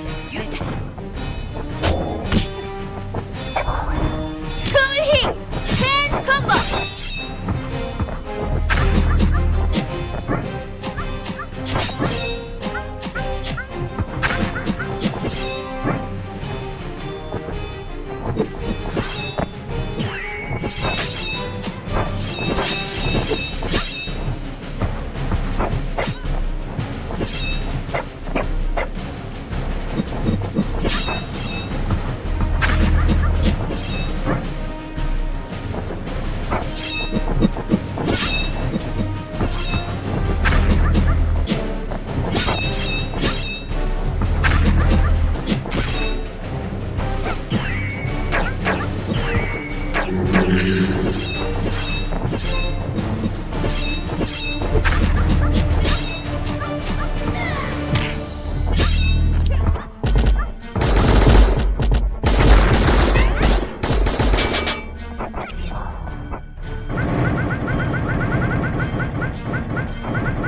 想晕他 Ha ha ha!